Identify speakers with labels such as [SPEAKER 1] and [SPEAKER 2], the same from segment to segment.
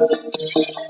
[SPEAKER 1] Thank you.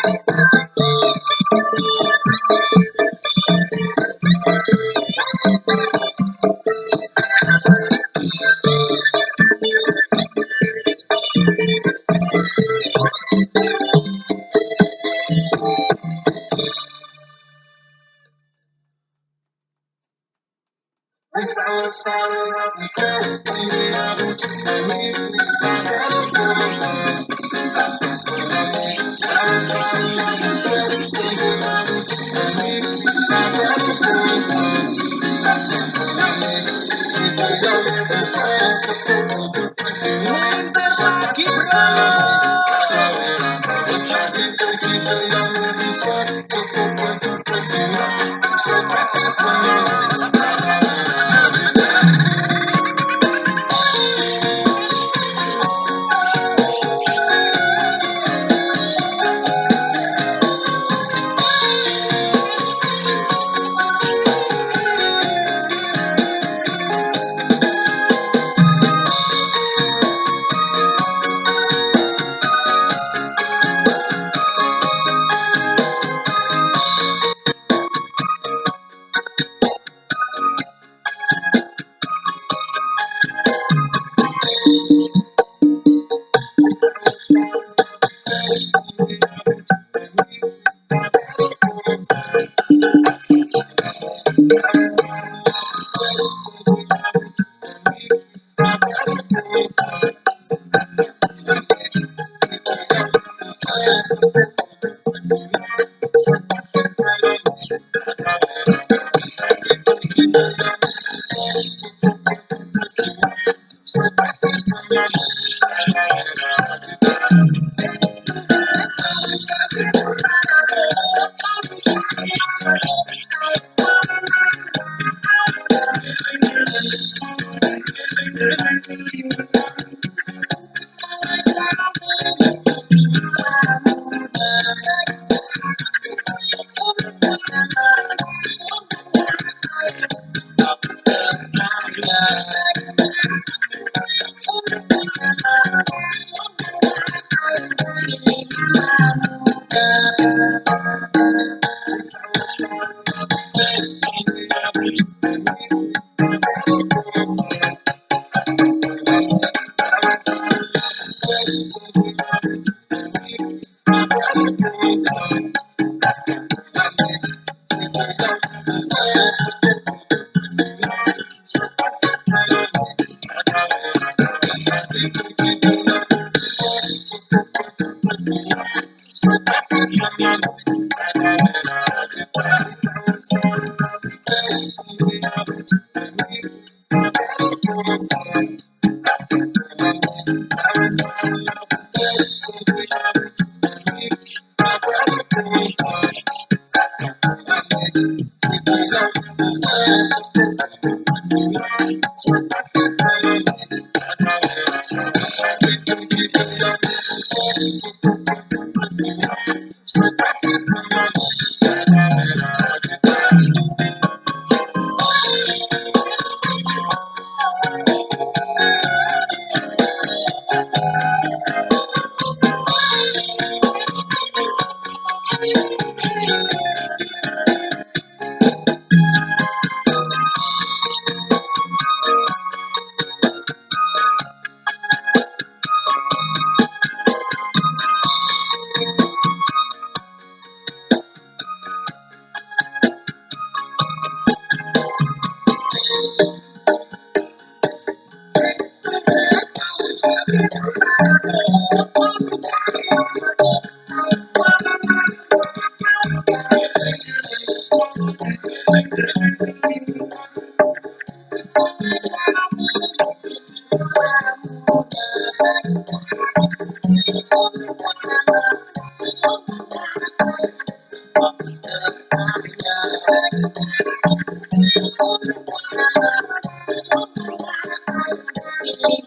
[SPEAKER 1] Thank you.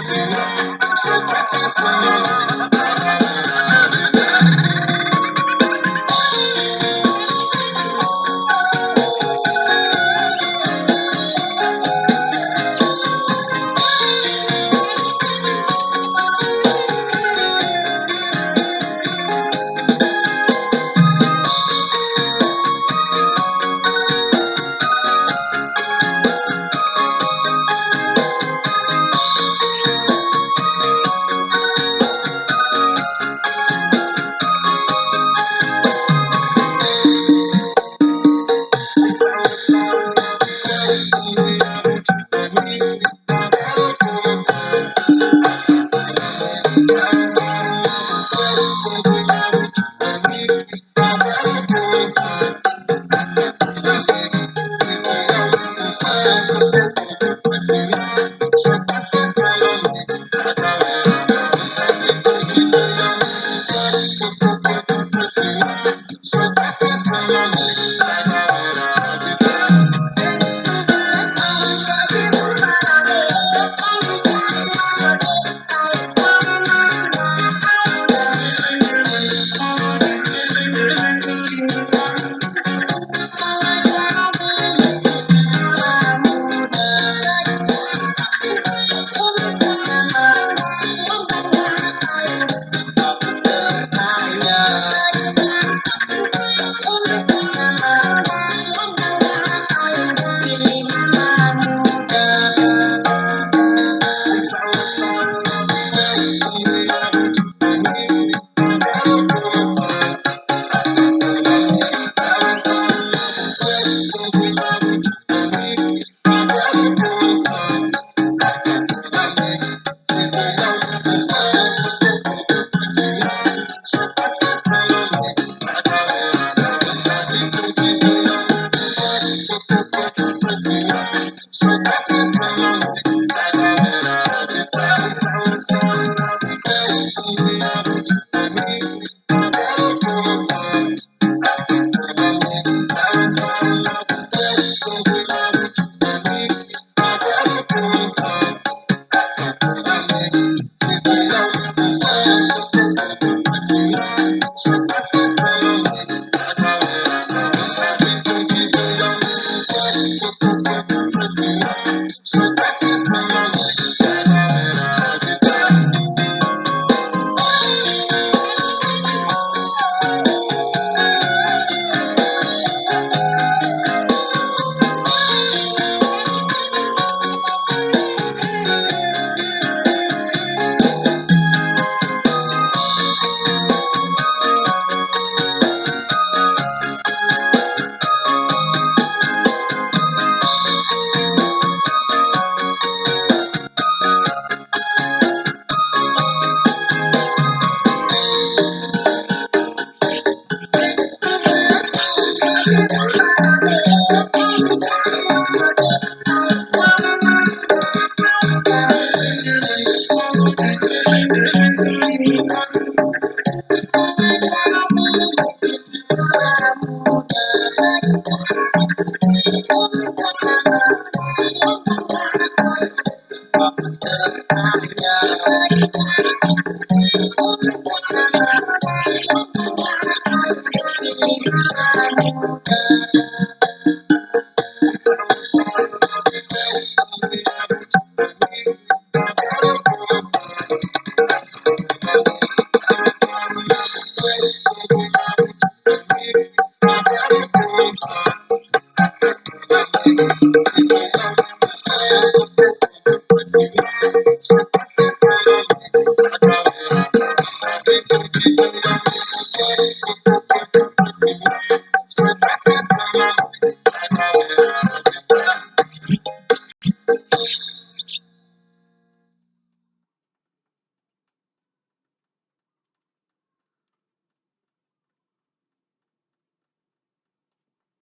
[SPEAKER 2] Thank you.
[SPEAKER 1] Yeah.